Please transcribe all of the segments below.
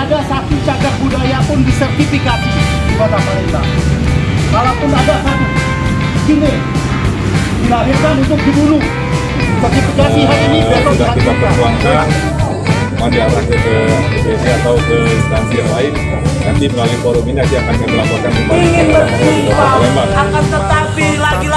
ada satu cagar budaya pun disertifikasi di kota Palembang. Kalaupun ada satu, kini dilahirkan untuk dibunuh. Sertifikasi hari ini besok sudah kita perjuangkan. Mau diarahkan ke DPC atau ke instansi yang lain. Nanti melalui forum ini nanti akan kami laporkan kembali. Ingin kepada Palembang. akan tetapi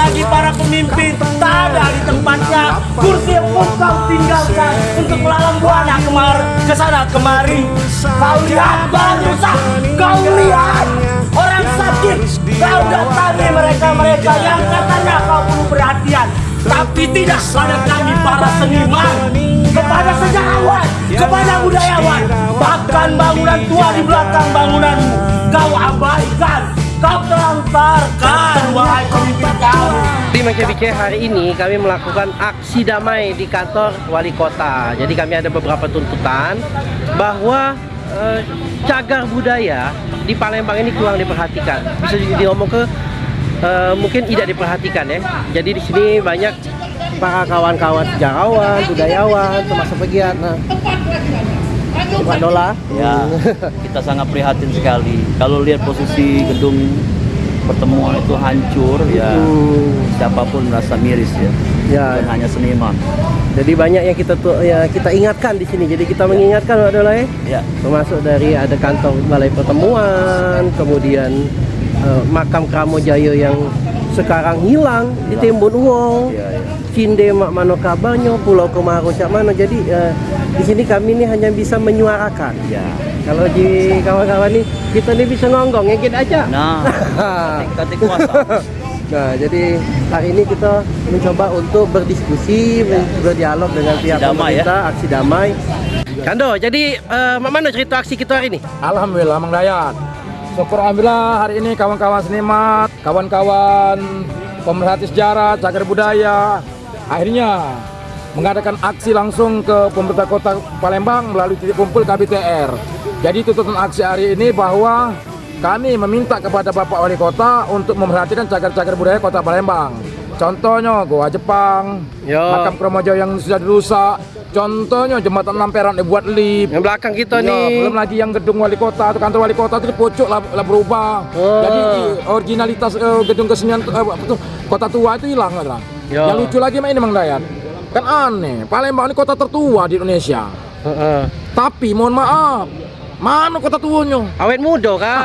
lagi-lagi para pemimpin tak ada di tempatnya. Kursi yang kau tinggalkan untuk melalang buana kemar ke sana kemari. Kau lihat barang rusak kau lihat orang sakit. Kau datangi mereka-mereka yang katanya kau perlu perhatian. Tapi tidak pada kami para seniman. Kepada sejarawan kepada budayawan. Bahkan bangunan tua di belakang bangunanmu kau abaikan kau telantarkan wahai pemimpin kami Di MKBC hari ini kami melakukan aksi damai di kantor wali kota. Jadi kami ada beberapa tuntutan bahwa eh, cagar budaya di Palembang ini kurang diperhatikan. Bisa diomong ke eh, mungkin tidak diperhatikan ya. Jadi di sini banyak para kawan-kawan sejarawan, budayawan, termasuk pegiat. Nah, Pak Dola. Ya, kita sangat prihatin sekali. Kalau lihat posisi gedung pertemuan itu hancur, ya Hmm, siapa pun merasa miris ya. ya, Bukan hanya seniman. jadi banyak yang kita tuh ya kita ingatkan di sini. Jadi kita mengingatkan Pak Dola ya. Ya, termasuk dari ada kantor balai pertemuan kemudian eh, makam Kramo Jaya yang sekarang hilang di Timbun ya, ya. Cinde Mak Mano Kabanyo Pulau Kemaro Cak Mano jadi eh, di sini kami ini hanya bisa menyuarakan ya. kalau di kawan-kawan nih kita nih bisa ngonggong ya kita aja Nah, ketik kuasa. Nah, jadi hari ini kita mencoba untuk berdiskusi, ber- berdialog dengan pihak damai ya. pemerintah, aksi damai. Kando, jadi Mak Mano cerita aksi kita hari ini? Alhamdulillah Mang Dayat. Syukur Alhamdulillah hari ini kawan-kawan seniman, kawan-kawan pemerhati sejarah, cagar budaya, akhirnya mengadakan aksi langsung ke pemerintah kota Palembang melalui titik kumpul KBTR. Jadi tuntutan aksi hari ini bahwa kami meminta kepada Bapak Wali Kota untuk memperhatikan cagar-cagar budaya kota Palembang. Contohnya Goa Jepang, Yo. makam Kromojo yang sudah dirusak. Contohnya jembatan Lamperan dibuat lift. Yang belakang kita Ya, nih. belum lagi yang gedung wali kota atau kantor wali kota itu pojok lah, lah berubah. Oh. Jadi originalitas eh, gedung kesenian tuh, kota tua itu hilang lah. Ya. Yang lucu lagi mah ini Mang Dayat. Kan aneh, Palembang ini kota tertua di Indonesia. Heeh. Tapi mohon maaf, mana kota tuanya? Awet muda kak.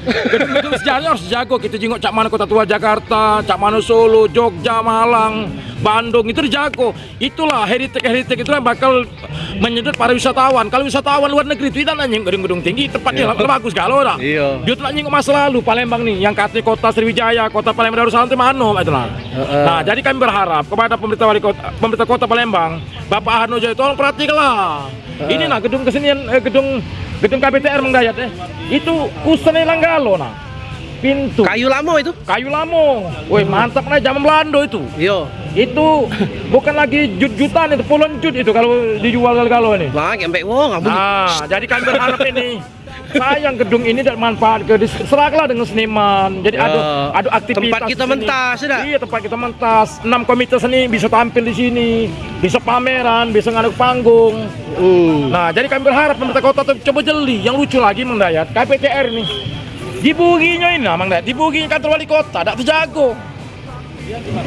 Gedung-gedung sejarahnya harus jago. Kita jenguk cak mana kota tua Jakarta, cak mana Solo, Jogja, Malang, Bandung itu dijago. Itulah heritage-heritage itu yang bakal menyedot para wisatawan. Kalau wisatawan luar negeri itu tidak nanying gedung-gedung tinggi, tempatnya bagus galau dah. Iya. Dia tuh nanying masa lalu Palembang nih, yang katanya kota Sriwijaya, kota Palembang Darussalam itu mana itu lah. Heeh. Nah, jadi kami berharap kepada pemerintah wali kota, pemerintah kota Palembang, Bapak Harno Jaya tolong perhatikanlah. Ini nah gedung kesenian, eh, gedung gedung KBTR Menggayat eh. Itu kusene Langgalo nah. Pintu Kayu lama itu? kayu lamo. Woi, mantap nah zaman Belanda itu. Iya. Itu bukan lagi jut-jutan itu puluhan jut itu kalau dijual kalau ini. Wah, sampai wong Nah, jadi kami berharap ini sayang gedung ini tidak manfaat ke serahlah dengan seniman. Jadi Ya, adu adu aktivitas tempat kita mentas, sudah. Iya, tempat kita mentas. Enam komite seni bisa tampil di sini, bisa pameran, bisa ngaduk panggung. Hmm. Nah, jadi kami berharap pemerintah kota tuh coba jeli. Yang lucu lagi Mang Dayat, KPTR nih. Dibuginya ini, Mang Dayat. Dibuginya kantor wali kota, tidak terjago.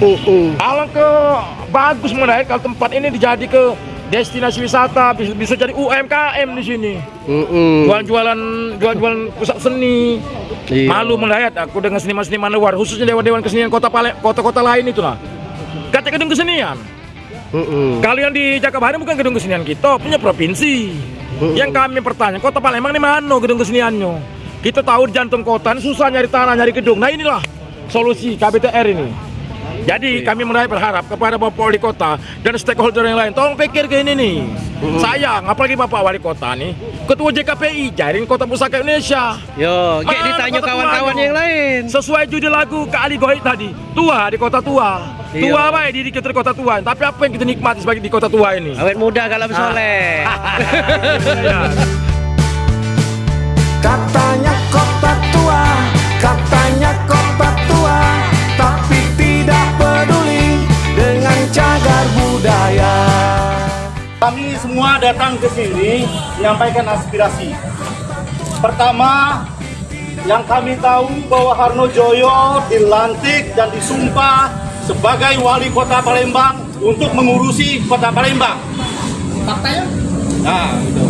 Uh, uh. Alangkah bagus Mang Dayat kalau tempat ini dijadi ke destinasi wisata, bisa, bisa jadi UMKM di sini. Uh, uh. Jual-jualan jual-jualan pusat seni. Iya. Malu melihat aku dengan seniman-seniman luar, khususnya dewan-dewan kesenian kota kota-kota lain itu lah. Kata gedung kesenian. Uh. Kalau yang di Jakabaring bukan gedung kesenian kita, punya provinsi. Yang kami pertanyaan, kota Palembang ini mana gedung keseniannya? Kita tahu di jantung kota ini susah nyari tanah, nyari gedung. Nah inilah solusi KBTR ini. Jadi kami mulai berharap kepada Bapak Wali Kota dan stakeholder yang lain, tolong pikir ke ini nih. Sayang, apalagi Bapak Wali Kota nih, Ketua JKPI, jaring Kota Pusaka Indonesia. Yo, kayak Mana ditanya kawan-kawan yang lain. Sesuai judul lagu Kak Ali Gohid tadi, tua di kota tua. Iya. Tua baik diri kita di kota tua. Tapi apa yang kita nikmati sebagai di kota tua ini? Awet muda kalau bersoleh. Ya. Katanya kota tua, katanya kota budaya. Kami semua datang ke sini menyampaikan aspirasi. Pertama, yang kami tahu bahwa Harno Joyo dilantik dan disumpah sebagai wali kota Palembang untuk mengurusi kota Palembang. Faktanya? Nah, itu.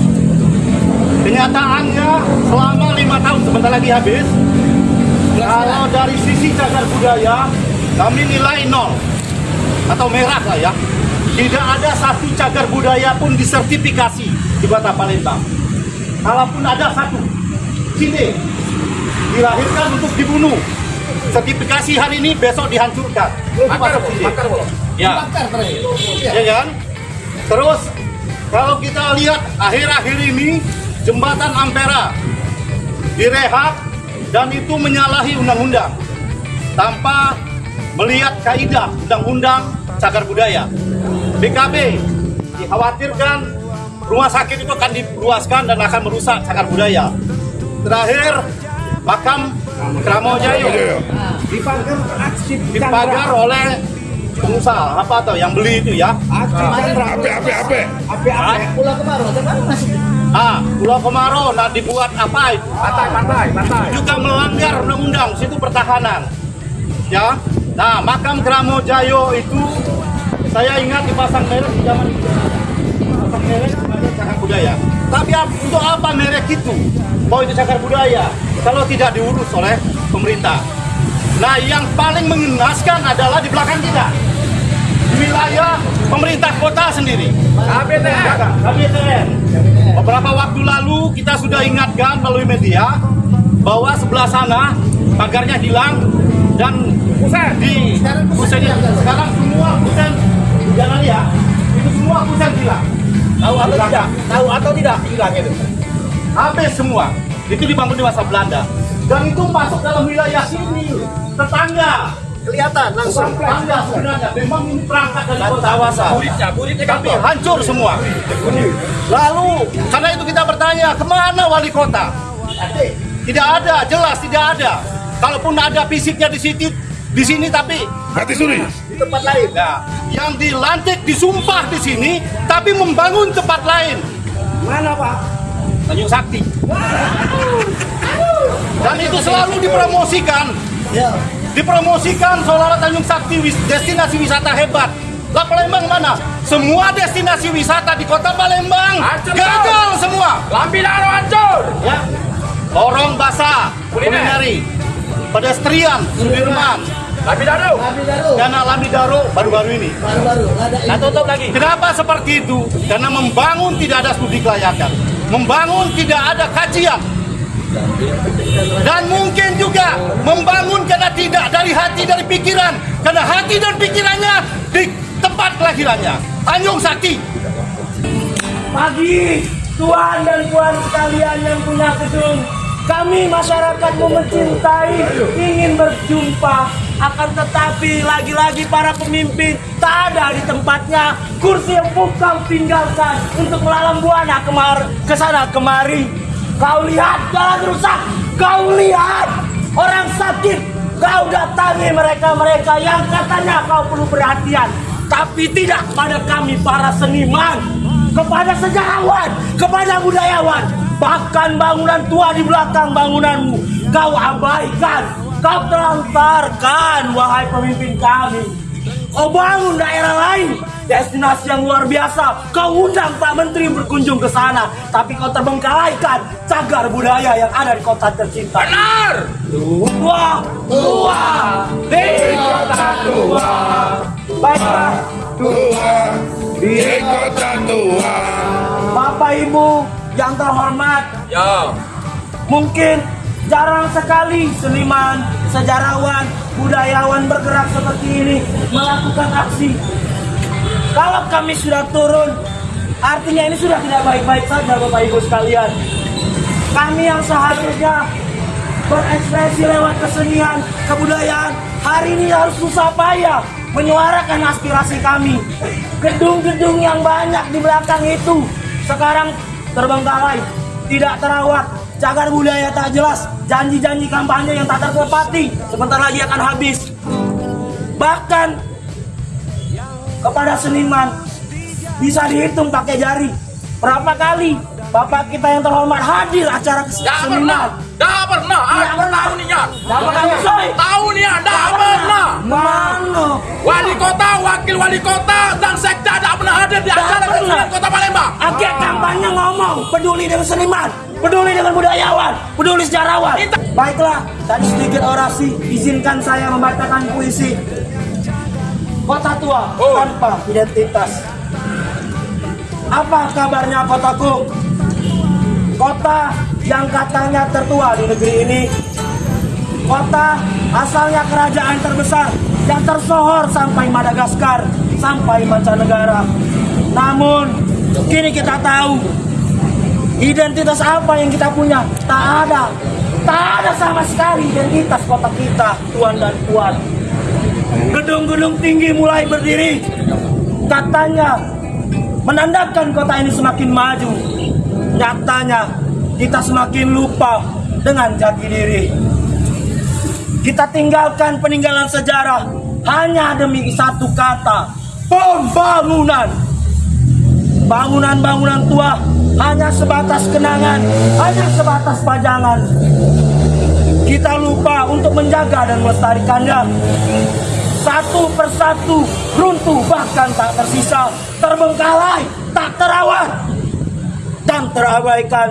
Kenyataannya selama lima tahun sebentar lagi habis. Kalau dari sisi cagar budaya, kami nilai nol atau merah lah ya. Tidak ada satu cagar budaya pun disertifikasi di kota Palembang. Kalaupun ada satu, sini dilahirkan untuk dibunuh. Sertifikasi hari ini besok dihancurkan. Makar, makar, ya. ya kan? Terus kalau kita lihat akhir-akhir ini jembatan Ampera direhab dan itu menyalahi undang-undang tanpa melihat kaidah undang-undang cagar budaya. BKB dikhawatirkan rumah sakit itu akan diluaskan dan akan merusak cagar budaya. Terakhir, makam Kramo Jaya dipagar, dipagar oleh pengusaha apa atau yang beli itu ya. Ah, Pulau Kemarau nah dibuat apa itu? Pantai, pantai, pantai. Juga melanggar undang-undang situ pertahanan. Ya. Nah, makam Kramo Jayo itu saya ingat dipasang merek di zaman itu. Pasang merek sebagai cagar budaya. Tapi ap- untuk apa merek itu? Bahwa itu cagar budaya kalau tidak diurus oleh pemerintah. Nah, yang paling mengenaskan adalah di belakang kita. Di wilayah pemerintah kota sendiri. KBTN. KBTN. Beberapa waktu lalu kita sudah ingatkan melalui media bahwa sebelah sana pagarnya hilang dan di sekarang semua jangan ya itu semua kusen hilang. Tahu atau tidak? Tahu atau tidak? Hilang itu? Habis semua. Itu dibangun di masa Belanda. Dan itu masuk dalam wilayah sini. Tetangga. Kelihatan langsung. Tetangga sebenarnya. Memang ini perangkat dari kota. Kawasan tapi hancur semua. Lalu karena itu kita bertanya ke mana wali kota? Tidak ada jelas tidak ada. Kalaupun ada fisiknya di sini di sini tapi Mati suri. Tempat lain nah, yang dilantik disumpah di sini tapi membangun tempat lain mana pak Tanjung Sakti dan itu selalu dipromosikan dipromosikan seolah-olah Tanjung Sakti destinasi wisata hebat lah Palembang mana? Semua destinasi wisata di kota Palembang Hancur, gagal semua. Lampinaro hancur. Ya. Lorong basah, Kuliner. kulineri, pedestrian, Sudirman, Lampinaro. Dana Lamidaro baru-baru ini. Nah, tutup lagi. Kenapa seperti itu? Karena membangun tidak ada studi kelayakan, membangun tidak ada kajian, dan mungkin juga membangun karena tidak dari hati dari pikiran, karena hati dan pikirannya di tempat kelahirannya. Tanjung Sakti. Pagi, tuan dan puan sekalian yang punya gedung. Kami masyarakat mencintai, ingin berjumpa. Akan tetapi lagi-lagi para pemimpin tak ada di tempatnya. Kursi yang kau tinggalkan untuk melalang buana kemar ke sana kemari. Kau lihat jalan rusak, kau lihat orang sakit. Kau datangi mereka-mereka yang katanya kau perlu perhatian. Tapi tidak pada kami para seniman kepada sejarawan, kepada budayawan, bahkan bangunan tua di belakang bangunanmu kau abaikan, kau telantarkan, wahai pemimpin kami. Kau bangun daerah lain, destinasi yang luar biasa. Kau undang Pak Menteri berkunjung ke sana, tapi kau terbengkalaikan cagar budaya yang ada di kota tercinta. Benar. Tua, tua, di kota tua. Baiklah, Di kota tua. Bapak Ibu yang terhormat, Ya. mungkin jarang sekali seniman, sejarawan, budayawan bergerak seperti ini melakukan aksi. Kalau kami sudah turun, artinya ini sudah tidak baik-baik saja Bapak Ibu sekalian. Kami yang seharusnya berekspresi lewat kesenian, kebudayaan, hari ini harus susah payah menyuarakan aspirasi kami. Gedung-gedung yang banyak di belakang itu sekarang terbengkalai, tidak terawat, cagar budaya tak jelas, janji-janji kampanye yang tak tertepati, sebentar lagi akan habis. Bahkan kepada seniman bisa dihitung pakai jari berapa kali Bapak kita yang terhormat hadir acara seminar. Dah pernah. Tidak pernah. Tahu nih ya. Tahu nih ya. Dah pernah. Mana? Wali kota, wakil wali kota, dan sekda tidak pernah hadir di acara kesenian kota Palembang. Akhir kampanye ngomong peduli dengan seniman, peduli dengan budayawan, peduli sejarawan. Baiklah, tadi sedikit orasi, izinkan saya membacakan puisi. Kota tua Oh. tanpa identitas. Apa kabarnya kotaku? Kota yang katanya tertua di negeri ini. Kota asalnya kerajaan terbesar yang tersohor sampai Madagaskar, sampai mancanegara. Namun, kini kita tahu identitas apa yang kita punya. Tak ada. Tak ada sama sekali identitas kota kita, tuan dan puan. Gedung-gedung tinggi mulai berdiri. Katanya menandakan kota ini semakin maju. Nyatanya kita semakin lupa dengan jati diri. Kita tinggalkan peninggalan sejarah hanya demi satu kata, pembangunan. Bangunan-bangunan tua hanya sebatas kenangan, hanya sebatas pajangan. Kita lupa untuk menjaga dan melestarikannya. Satu persatu runtuh bahkan tak tersisa, terbengkalai, tak terawat dan terabaikan.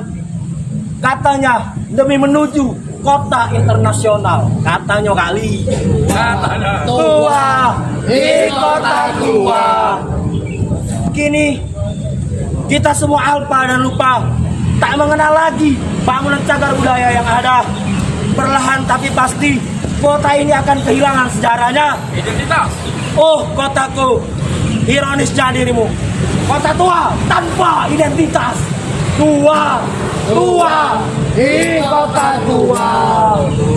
Katanya demi menuju kota internasional. Katanya kali. Katanya. Tua di kota tua. Kini kita semua alpa dan lupa tak mengenal lagi bangunan cagar budaya yang ada. Perlahan tapi pasti kota ini akan kehilangan sejarahnya. Identitas. Oh kotaku, ironisnya dirimu. Kota tua tanpa identitas. Tua, tua di kota tua.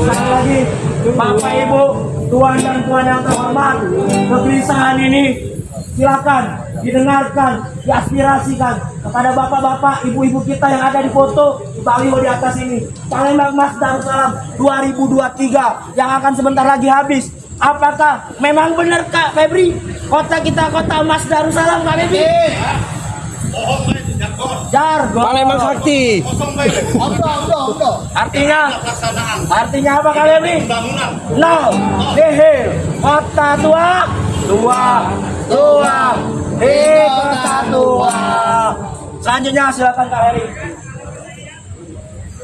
Sekali lagi, Bapak Ibu, Tuan dan Tuan yang terhormat, kegelisahan ini silakan didengarkan, diaspirasikan kepada bapak-bapak, ibu-ibu kita yang ada di foto di baliho di atas ini. Palembang Mas Darussalam 2023 yang akan sebentar lagi habis. Apakah memang benar Kak Febri? Kota kita kota emas Darussalam Kak Febri? Jargon. Palembang Sakti. Artinya Artinya apa Kak Febri? Nol. Nihil. Kota tua. Tua. Tua. Di kota tua. Selanjutnya silakan Kak Heri.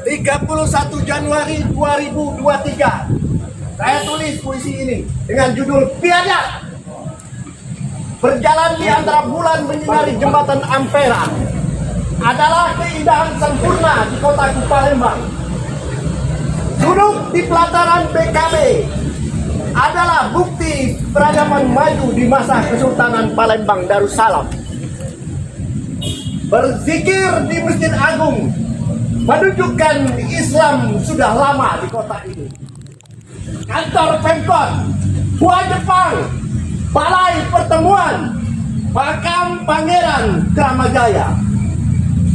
31 Januari 2023 saya tulis puisi ini dengan judul Biadab Berjalan di antara bulan menyinari jembatan Ampera adalah keindahan sempurna di kota Palembang. Duduk di pelataran BKB adalah bukti peradaban maju di masa Kesultanan Palembang Darussalam. Berzikir di Masjid Agung menunjukkan Islam sudah lama di kota ini. Kantor Pemkot, Gua Jepang, Balai Pertemuan, Makam Pangeran Kramajaya.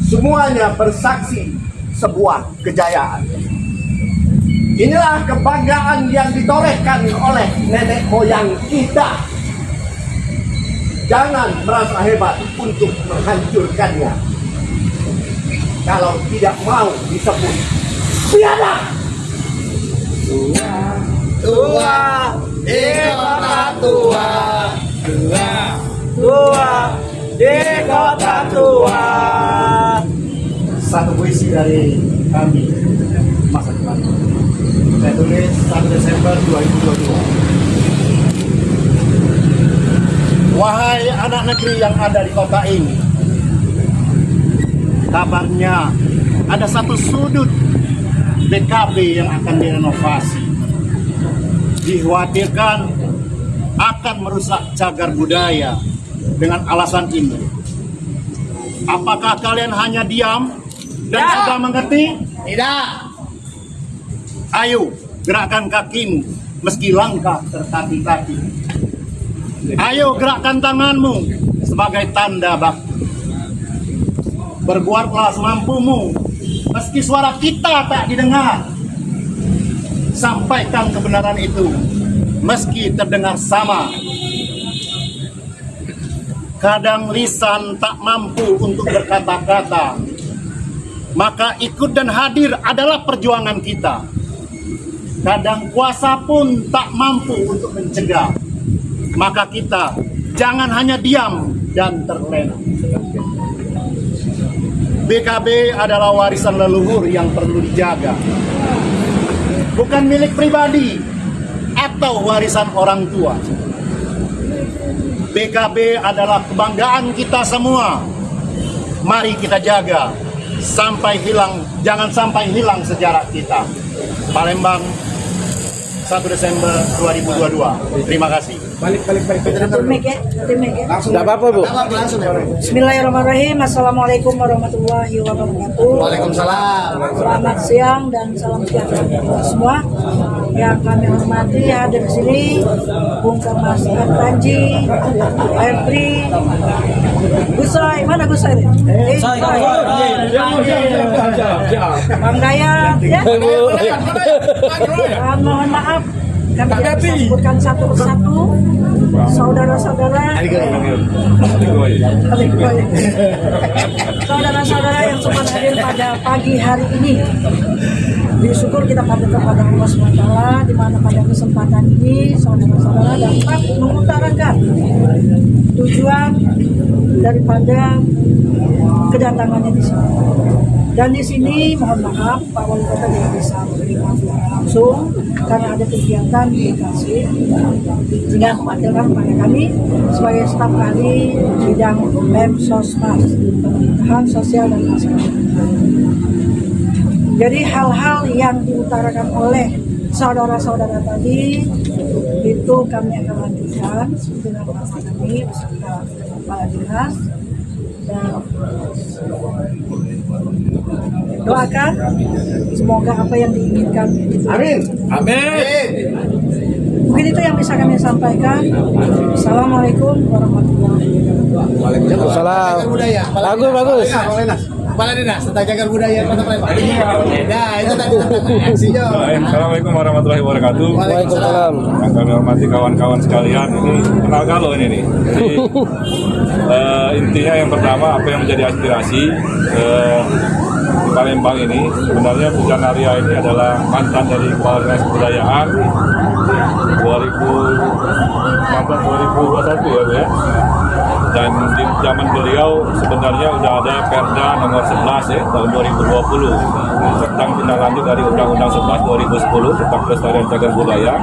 Semuanya bersaksi sebuah kejayaan. Inilah kebanggaan yang ditorehkan oleh nenek moyang kita. Jangan merasa hebat untuk menghancurkannya. Kalau tidak mau disebut biadab. Tua. Di kota tua. Tua. Tua. Di kota tua. Satu puisi dari kami masa depan. Saya tulis 1 Desember 2022. Wahai anak negeri yang ada di kota ini, kabarnya ada satu sudut BKB yang akan direnovasi. Dikhawatirkan akan merusak cagar budaya dengan alasan ini. Apakah kalian hanya diam dan sudah mengerti? Tidak. Ayo, gerakkan kakimu meski langkah tertati-tati. Ayo gerakkan tanganmu sebagai tanda bakti. Berbuatlah semampumu meski suara kita tak didengar. Sampaikan kebenaran itu meski terdengar sama. Kadang lisan tak mampu untuk berkata-kata. maka ikut dan hadir adalah perjuangan kita. Kadang kuasa pun tak mampu untuk mencegah, maka kita jangan hanya diam dan terlena. BKB adalah warisan leluhur yang perlu dijaga, bukan milik pribadi atau warisan orang tua. BKB adalah kebanggaan kita semua. Mari kita jaga sampai hilang, jangan sampai hilang sejarah kita. Palembang 1 Desember 2022. Terima kasih. Satu mic ya, satu mic ya. Tidak apa-apa Bu. Bismillahirrahmanirrahim. Assalamualaikum warahmatullahi wabarakatuh. Waalaikumsalam. Selamat siang dan salam sejahtera untuk semua. Yang kami hormati hadir di sini Bung Kamas Panji, Febri, Gusai, mana Gusai? ini? Eh, Gusai. Bang Dayat, ya. Dan mohon maaf. Kami tidak bisa sebutkan satu persatu saudara-saudara saudara-saudara yang sempat hadir pada pagi hari ini bersyukur kita pada kepada Allah SWT di mana pada kesempatan ini saudara-saudara dapat mengutarakan tujuan daripada kedatangannya di sini. Dan di sini mohon maaf Pak Wali Kota tidak bisa secara langsung karena ada kegiatan di lokasi sehingga mewakilkan kepada kami sebagai staf ahli bidang BEM Sosmas pemerintahan sosial dan masyarakat. Jadi hal-hal yang diutarakan oleh saudara-saudara tadi itu kami akan lanjutkan dengan Bapak kami beserta Kepala Dinas dan doakan semoga apa yang diinginkan Amin. Amin. Mungkin itu yang bisa kami sampaikan. Assalamualaikum warahmatullahi wabarakatuh. Waalaikumsalam. Bagus bagus. Kepala Dinas tentang jagar budaya Kota Palembang. Nah, itu tadi aksinya. Baik, Assalamualaikum warahmatullahi wabarakatuh. Waalaikumsalam. Yang kami hormati kawan-kawan sekalian, ini kenal galau ini nih. Jadi eh, intinya yang pertama apa yang menjadi aspirasi di Palembang ini. Sebenarnya Pujan Arya ini adalah mantan dari Kepala Dinas Kebudayaan. 2019 2021 ya ya. Dan di zaman beliau sebenarnya sudah ada Perda nomor 11 ya tahun 2020 tentang tindak lanjut dari Undang-Undang 11 2010 tentang pelestarian cagar budaya.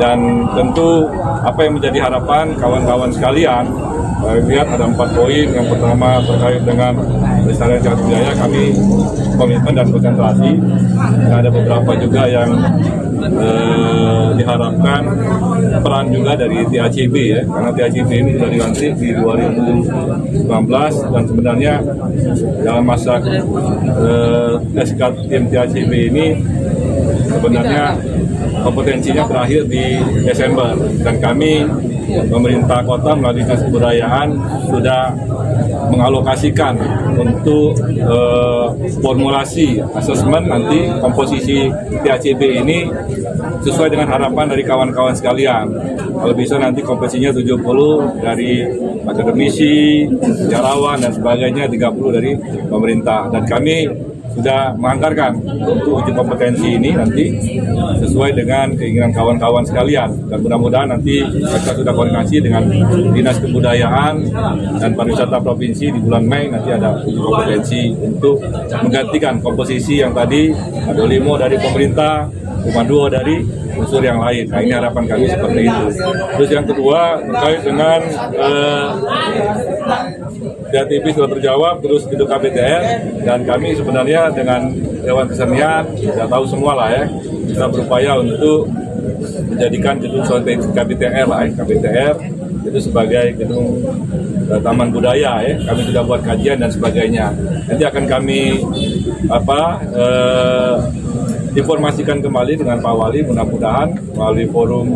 Dan tentu apa yang menjadi harapan kawan-kawan sekalian lihat ada empat poin. Yang pertama terkait dengan pelestarian cagar budaya kami komitmen dan konsentrasi. Ada beberapa juga yang eh, diharapkan peran juga dari TACB ya. Karena TACB ini sudah dilantik di 2019 dan sebenarnya dalam masa eh, SK tim TACB ini sebenarnya kompetensinya berakhir di Desember. Dan kami pemerintah kota melalui dinas kebudayaan sudah mengalokasikan untuk eh, formulasi asesmen nanti komposisi TACB ini sesuai dengan harapan dari kawan-kawan sekalian. Kalau bisa nanti komposisinya 70 dari akademisi, sejarawan dan sebagainya 30 dari pemerintah dan kami sudah menganggarkan untuk uji kompetensi ini nanti sesuai dengan keinginan kawan-kawan sekalian dan mudah-mudahan nanti kita sudah koordinasi dengan dinas kebudayaan dan pariwisata provinsi di bulan Mei nanti ada uji kompetensi untuk menggantikan komposisi yang tadi ada limo dari pemerintah cuma dua dari unsur yang lain. Nah ini harapan kami seperti itu. Terus yang kedua terkait dengan eh, TV sudah terjawab, terus itu KBTR dan kami sebenarnya dengan Dewan Kesenian sudah tahu semua lah ya. Kita berupaya untuk menjadikan gedung KBTR lah ya, KBTR itu sebagai gedung eh, taman budaya ya. Kami sudah buat kajian dan sebagainya. Nanti akan kami apa eh, informasikan kembali dengan Pak Wali mudah-mudahan melalui forum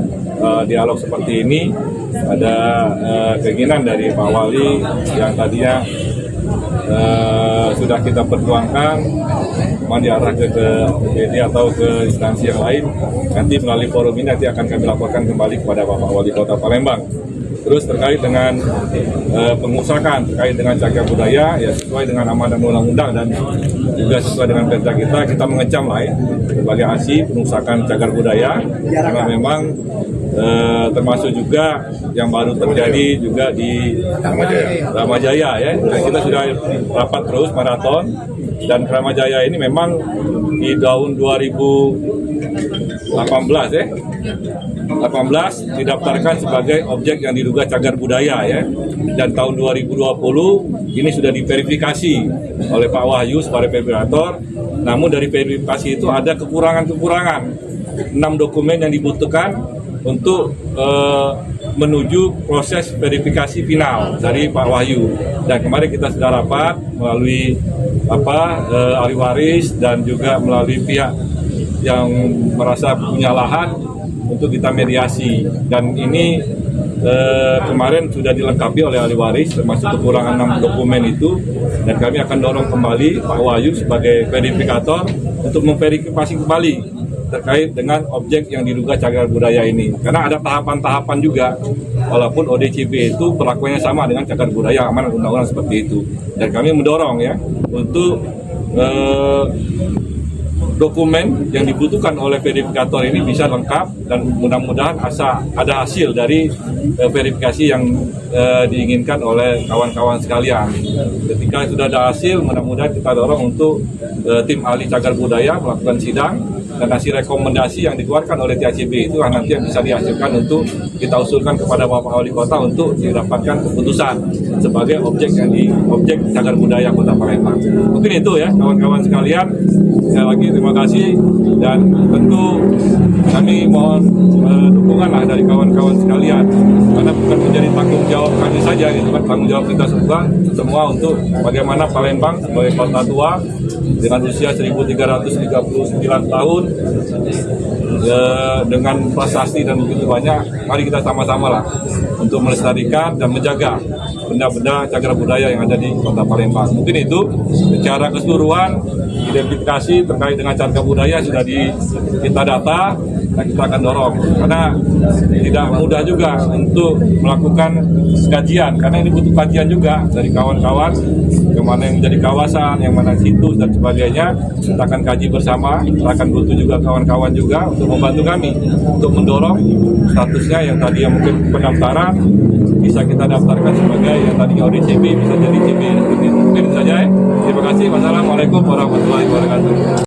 eh, dialog seperti ini ada eh, keinginan dari Pak Wali yang tadinya eh, sudah kita perjuangkan mau diarah ke, ke BD atau ke instansi yang lain. Nanti melalui forum ini nanti akan kami laporkan kembali kepada Bapak Wali Kota Palembang Terus terkait dengan eh, pengusahaan terkait dengan cagar budaya ya sesuai dengan amanah undang-undang dan juga sesuai dengan perda kita kita mengecam lah ya sebagai aksi pengusahaan cagar budaya. Karena memang eh, termasuk juga yang baru terjadi juga di Ramajaya ya. Dan kita sudah rapat terus maraton dan Ramajaya ini memang di tahun 2018 ya 18 didaftarkan sebagai objek yang diduga cagar budaya ya. Dan tahun 2020 ini sudah diverifikasi oleh Pak Wahyu sebagai verifikator namun dari verifikasi itu ada kekurangan-kekurangan. Enam dokumen yang dibutuhkan untuk eh, menuju proses verifikasi final dari Pak Wahyu. Dan kemarin kita sudah rapat melalui apa eh, ahli waris dan juga melalui pihak yang merasa punya lahan untuk kita mediasi. Dan ini eh, kemarin sudah dilengkapi oleh ahli waris termasuk kekurangan enam dokumen itu. Dan kami akan dorong kembali Pak Wahyu sebagai verifikator untuk memverifikasi kembali terkait dengan objek yang diduga cagar budaya ini. Karena ada tahapan-tahapan juga walaupun ODCB itu perlakuannya sama dengan cagar budaya amanat undang-undang seperti itu. Dan kami mendorong ya untuk eh, dokumen yang dibutuhkan oleh verifikator ini bisa lengkap dan mudah-mudahan asa ada hasil dari eh, verifikasi yang eh, diinginkan oleh kawan-kawan sekalian. Ketika sudah ada hasil, mudah-mudahan kita dorong untuk eh, tim ahli cagar budaya melakukan sidang dan hasil rekomendasi yang dikeluarkan oleh THCB itu nanti yang bisa dihasilkan untuk kita usulkan kepada Bapak Wali Kota untuk didapatkan keputusan sebagai objek yang di objek cagar budaya Kota Palembang. Mungkin itu ya kawan-kawan sekalian. Sekali lagi terima kasih dan tentu kami mohon eh, dukungan lah dari kawan-kawan sekalian karena bukan menjadi tanggung jawab kami saja gitu kan tanggung jawab kita semua semua untuk bagaimana Palembang sebagai kota tua dengan usia 1339 tahun ya, dengan prestasi dan begitu banyak mari kita sama-sama lah untuk melestarikan dan menjaga benda-benda cagar budaya yang ada di kota Palembang. Mungkin itu secara keseluruhan identifikasi terkait dengan cagar budaya sudah di, kita data dan kita akan dorong. Karena tidak mudah juga untuk melakukan kajian. Karena ini butuh kajian juga dari kawan-kawan. Yang mana yang menjadi kawasan, yang mana situs dan sebagainya. Kita akan kaji bersama. Kita akan butuh juga kawan-kawan juga untuk membantu kami. Untuk mendorong statusnya yang tadi yang mungkin pendaftaran. Bisa kita daftarkan sebagai yang tadinya ODCB bisa jadi CB mungkin saja ya terima kasih. Wassalamualaikum warahmatullahi wabarakatuh